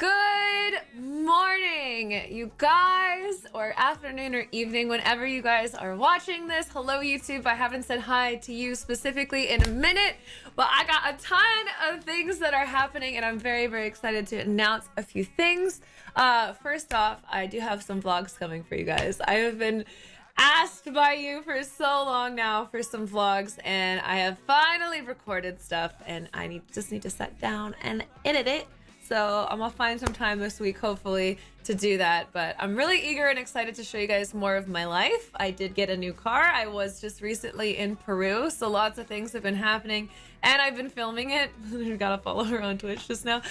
Good morning, you guys, or afternoon or evening, whenever you guys are watching this. Hello, YouTube. I haven't said hi to you specifically in a minute, but I got a ton of things that are happening, and I'm very, very excited to announce a few things. Uh, first off, I do have some vlogs coming for you guys. I have been asked by you for so long now for some vlogs and I have finally recorded stuff and I need just need to sit down and edit it so I'm gonna find some time this week, hopefully, to do that. But I'm really eager and excited to show you guys more of my life. I did get a new car. I was just recently in Peru, so lots of things have been happening, and I've been filming it. you gotta follow her on Twitch just now.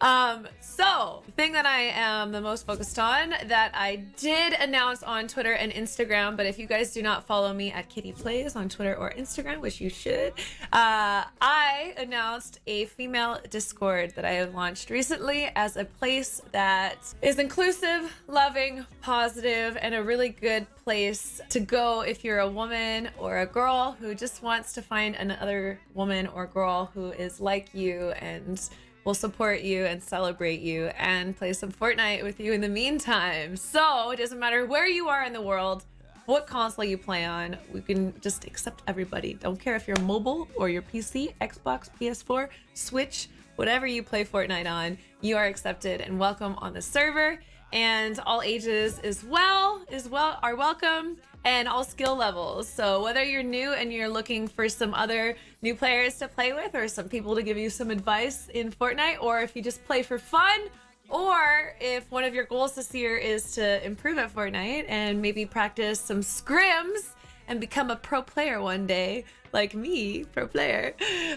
Um, so the thing that I am the most focused on that I did announce on Twitter and Instagram, but if you guys do not follow me at Kitty Plays on Twitter or Instagram, which you should, uh, I announced a female Discord that I have launched recently as a place that is inclusive, loving, positive, and a really good place to go if you're a woman or a girl who just wants to find another woman or girl who is like you and will support you and celebrate you and play some Fortnite with you in the meantime. So it doesn't matter where you are in the world, what console you play on, we can just accept everybody. Don't care if you're mobile or your PC, Xbox, PS4, Switch, whatever you play Fortnite on, you are accepted and welcome on the server. And all ages as well is well are welcome and all skill levels. So whether you're new and you're looking for some other new players to play with or some people to give you some advice in Fortnite, or if you just play for fun, or if one of your goals this year is to improve at Fortnite and maybe practice some scrims and become a pro player one day, like me, pro player,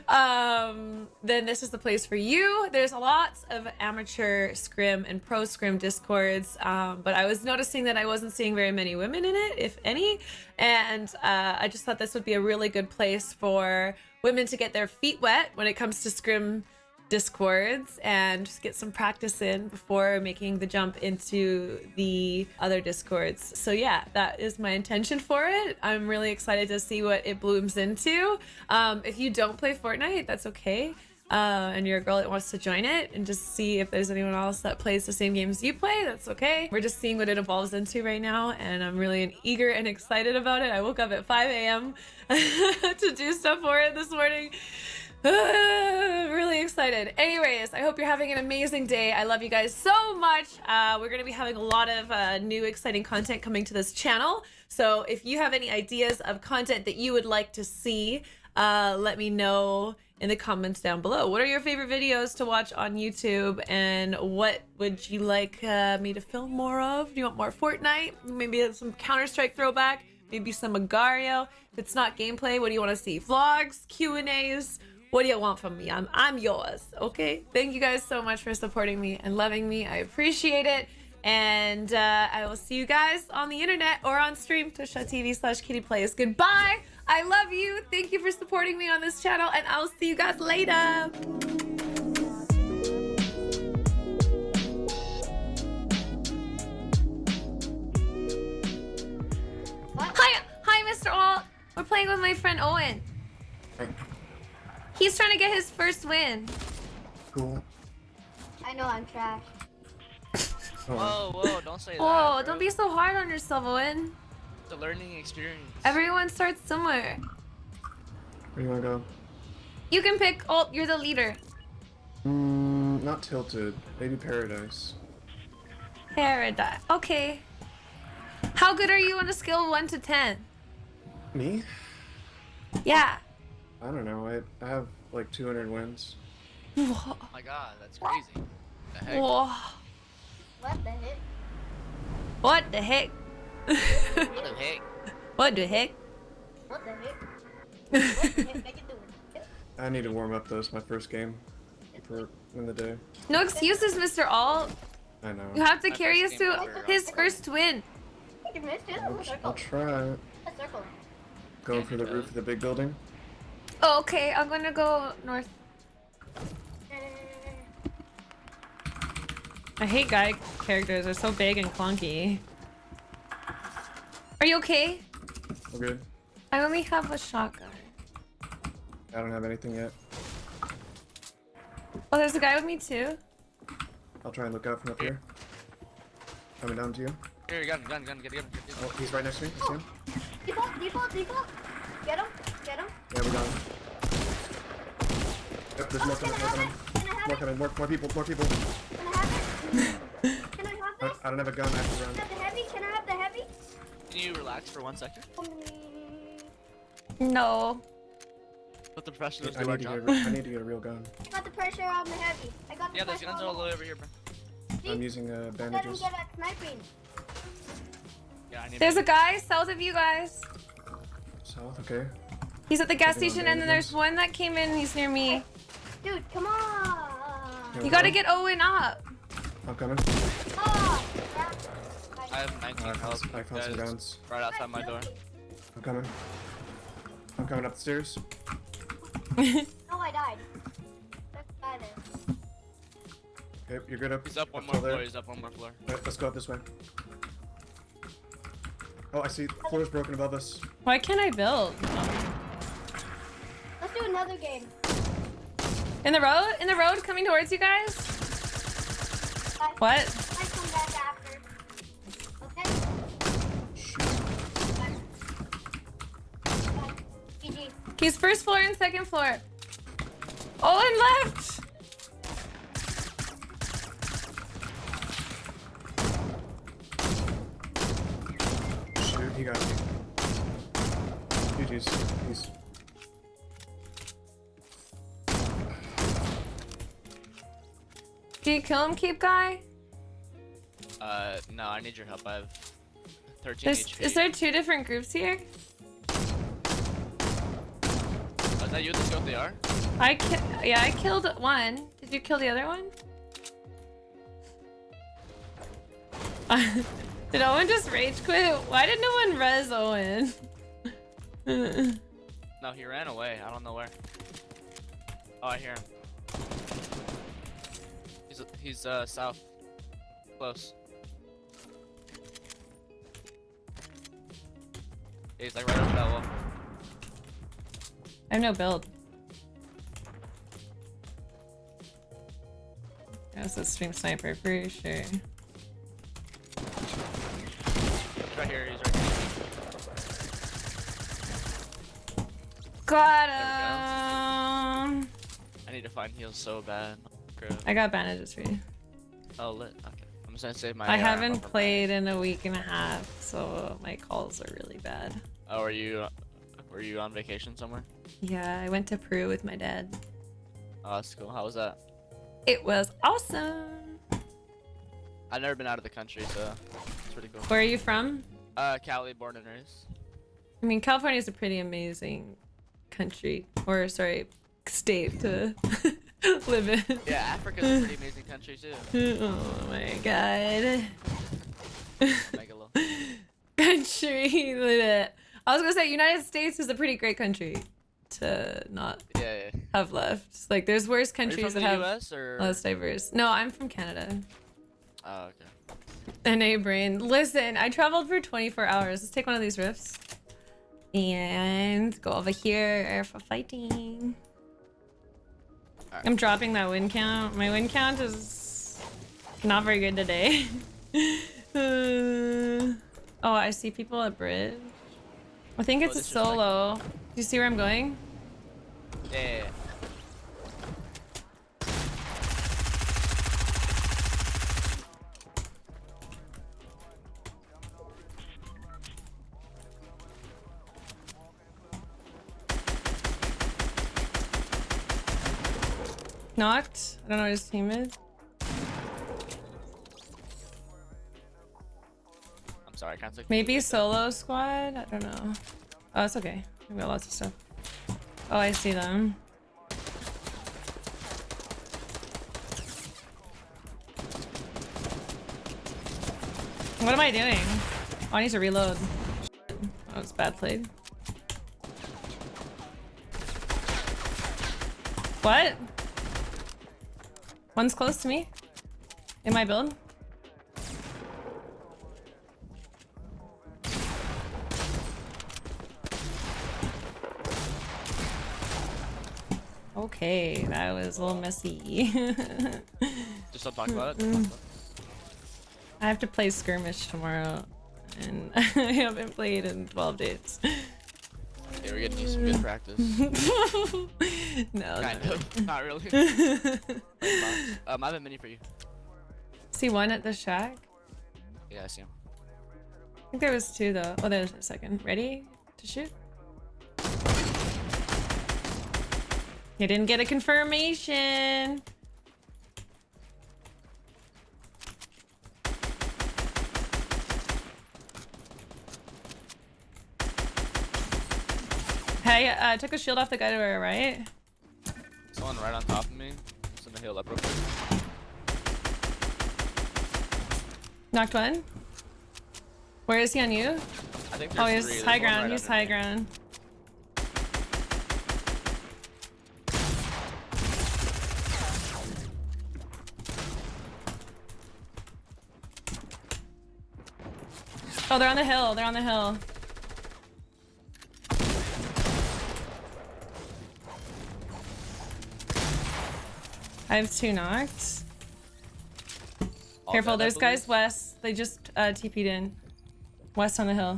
um, then this is the place for you. There's lots of amateur scrim and pro scrim discords, um, but I was noticing that I wasn't seeing very many women in it, if any, and uh, I just thought this would be a really good place for women to get their feet wet when it comes to scrim discords and just get some practice in before making the jump into the other discords. So yeah, that is my intention for it. I'm really excited to see what it blooms into. Um, if you don't play Fortnite, that's okay. Uh, and you're a girl that wants to join it and just see if there's anyone else that plays the same games you play, that's okay. We're just seeing what it evolves into right now, and I'm really eager and excited about it. I woke up at 5 a.m. to do stuff for it this morning. really excited. Anyways, I hope you're having an amazing day. I love you guys so much. Uh, we're going to be having a lot of uh, new exciting content coming to this channel. So if you have any ideas of content that you would like to see, uh, let me know in the comments down below. What are your favorite videos to watch on YouTube and what would you like uh, me to film more of? Do you want more Fortnite? Maybe some Counter-Strike throwback? Maybe some Agar.io? If it's not gameplay, what do you want to see? Vlogs? Q&As? What do you want from me? I'm I'm yours. Okay. Thank you guys so much for supporting me and loving me. I appreciate it. And uh, I will see you guys on the internet or on stream, twitch.tv slash kittyplays. Goodbye. I love you. Thank you for supporting me on this channel, and I'll see you guys later. Trying to get his first win. Cool. I know I'm trash. Whoa, whoa, don't say Whoa, that. don't be so hard on yourself, Owen. It's a learning experience. Everyone starts somewhere. Where do you want to go? You can pick. Oh, you're the leader. Mm, not tilted. Maybe paradise. Paradise. Okay. How good are you on a scale of 1 to 10? Me? Yeah. I don't know. I, I have like 200 wins. Whoa. Oh my god, that's crazy. The heck? Whoa. What the heck? What the heck? What the heck? what the heck? What the heck? What the heck are you doing? I need to warm up though. It's my first game for in the day. No excuses, Mr. Alt. I know. You have to My carry us first to ever. his first win. You missed it. I'll, A I'll try. A circle. Going for the roof of the big building. Oh, okay. I'm gonna go north. I hate guy characters. They're so big and clunky. Are you okay? We're good. I only have a shotgun. I don't have anything yet. Oh, there's a guy with me too. I'll try and look out from up here. Coming down to you. Here, gun, gun, gun, get, get, get, get. Oh, he's right next to me. I see him. Default, default, default. Get him, get him. Yeah, we got him. Yep, there's more coming, more coming. it? Can I have More coming, more, more people, more people. Can I have it? Can I have I, this? I don't have a gun after round. Can I have the heavy? Can I have the heavy? Can you relax for one second? No. Let the professionals I do our need, get job. I need to get a real gun. I got the pressure on the heavy. I got the Yeah, there's pressure guns on all the the way over here, bro. See? I'm using uh, Let him bandages. get a sniping. Yeah, I need There's a guy south of you guys. South, okay. He's at the gas station, and then there's one that came in. He's near me. Dude, come on. Yeah. You gotta get Owen up. I'm coming. Oh, I have 19 I found, health. I found some guys, guns. Right outside my door. I'm coming. I'm coming up the stairs. No, I died. That's guy there. Okay, you're good up. He's up one up more till there. floor, he's up one more floor. Alright, let's go up this way. Oh, I see. Floor's broken above us. Why can't I build? Let's do another game. In the road? In the road coming towards you guys? Guys, What? I come back after. Okay? Shoot. Guys. Guys. He's first floor and second floor. Owen left! Shoot, he got me. GG's. He's. Did you kill him, keep guy? Uh, no, I need your help. I have 13 There's, HP. is there two different groups here? Oh, is that you? Go with the R? I ki yeah, I killed one. Did you kill the other one? did Owen just rage quit? Why did no one res Owen? No, he ran away. I don't know where. Oh, I hear him. He's he's uh south, close. He's like right over that wall. I have no build. That's a stream sniper, pretty sure. He's right here. He's right here. Got him. I need to find heals so bad. Crap. I got bandages for you. Oh, lit. Okay. I'm just gonna save my. I haven't played in a week and a half, so my calls are really bad. Oh, are you? Were you on vacation somewhere? Yeah, I went to Peru with my dad. Oh, that's cool. How was that? It was awesome. I've never been out of the country, so it's pretty cool. Where are you from? Uh, Cali, born and raised. I mean, California is a pretty amazing country, or sorry, state to live in. Yeah, Africa's a pretty amazing country too. Oh my god. Country. I was gonna say United States is a pretty great country to not Yeah, yeah. have left. Like there's worse countries that have U.S. or? less diverse. No, I'm from Canada. Oh, okay. NA brain. Listen, I traveled for 24 hours. Let's take one of these rifts. And go over here for fighting. Alright. I'm dropping that win count. My win count is not very good today. Uh, oh, I see people at bridge. I think Oh, it's a this is like- solo. Do you see where I'm going? Yeah, Knocked. I don't know what his team is. I'm sorry, I can't take. Maybe solo squad? I don't know. Oh, it's okay. We got lots of stuff. Oh, I see them. What am I doing? Oh, I need to reload. That was bad played. What? One's close to me. In my build. Okay, that was a little messy. Just Just don't talk about it. Don't talk about it. I have to play skirmish tomorrow, and I haven't played in 12 days. We're getting you some good practice. no. kind no. of. Not really. um, I have a mini for you. See one at the shack? Yeah, I see him. I think there was two though. Oh, there's a second. Ready to shoot? You didn't get a confirmation. Hey, uh, I took a shield off the guy to our right. Someone right on top of me. Just the hill up real quick. Knocked one. Where is he on you? I think Oh, he's three. high There's ground. right he's high me. ground. Oh, they're on the hill. They're on the hill. I have two knocked. All Careful, there's guys west. They just uh, TP'd in. West on the hill.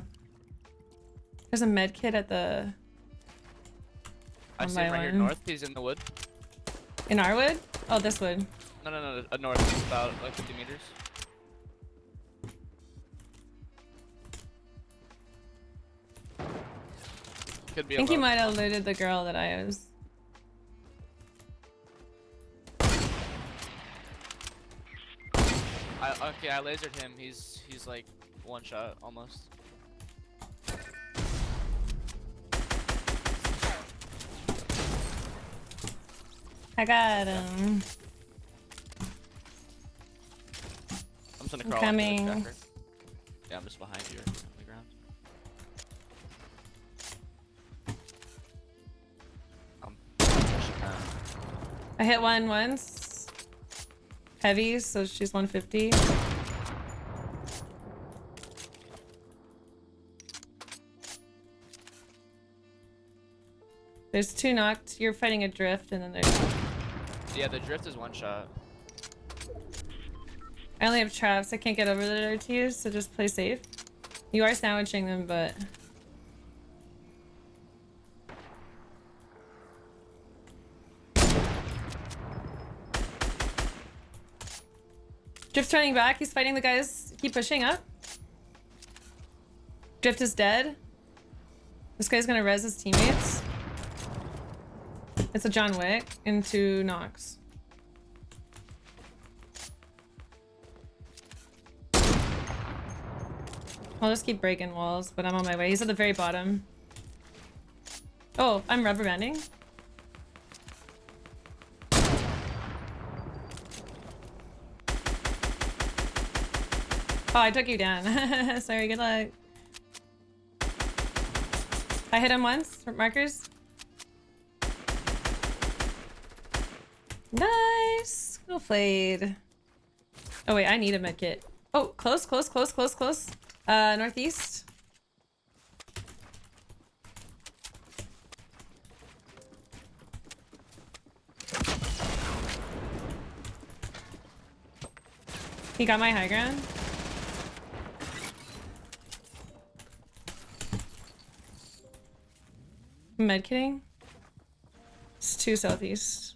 There's a med kit at the I see him right here north. He's in the wood. in our wood. Oh, this wood. No, no, no. Uh, north. He's about like 50 meters. Could be I think he might have looted the girl that I was. Okay, I lasered him. He's he's like one shot almost. I got him. I'm just gonna I'm crawl coming. the. Yeah, I'm just behind you on the ground. I'm pushing. I hit one once. Heavy, so she's 150. There's two knocked. You're fighting a drift, and then there's. Yeah, the drift is one shot. I only have traps. I can't get over there to you, so just play safe. You are sandwiching them, but. Drift's turning back. He's fighting the guys. Keep pushing up. Drift is dead. This guy's gonna res his teammates. It's a John Wick into Knox. I'll just keep breaking walls, but I'm on my way. He's at the very bottom. Oh, I'm rubber banding. Oh, I took you down. Sorry, good luck. I hit him once markers. Nice. Well played. Oh wait, I need a med kit. Oh, close, close, close, close, close. Uh, northeast. He got my high ground. Med kitting. It's two southeast.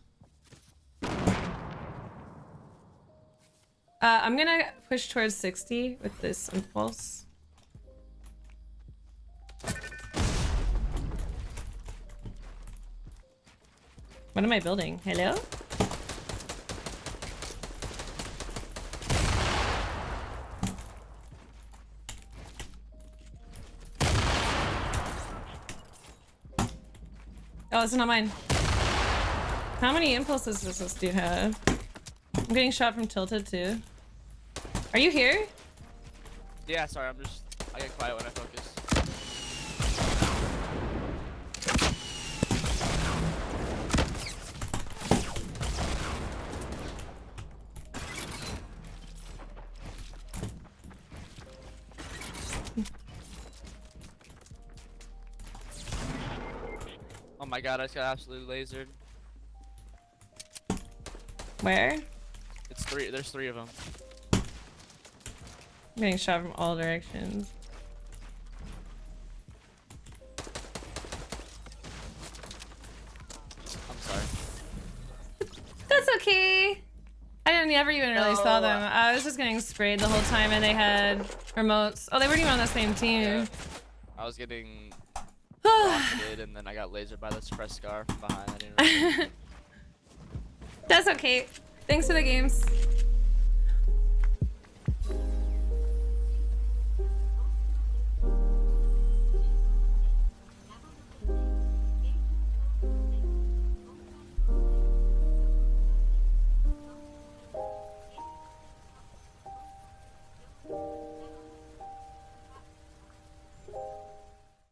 Uh, I'm gonna push towards 60 with this impulse. What am I building? Hello? Oh, it's not mine. How many impulses does this dude have? I'm getting shot from tilted too. Are you here? Yeah, sorry, I'm just I get quiet when I focus. Oh my god, I just got absolutely lasered. Where? It's three. There's three of them. I'm getting shot from all directions. I'm sorry. That's okay. I didn't never even really saw them. I was just getting sprayed the whole time, and they had remotes. Oh, they weren't even on the same Yeah. team. I was getting rocketed, and then I got lasered by the suppressed scar from behind. I didn't. Really... That's okay. Thanks for the games.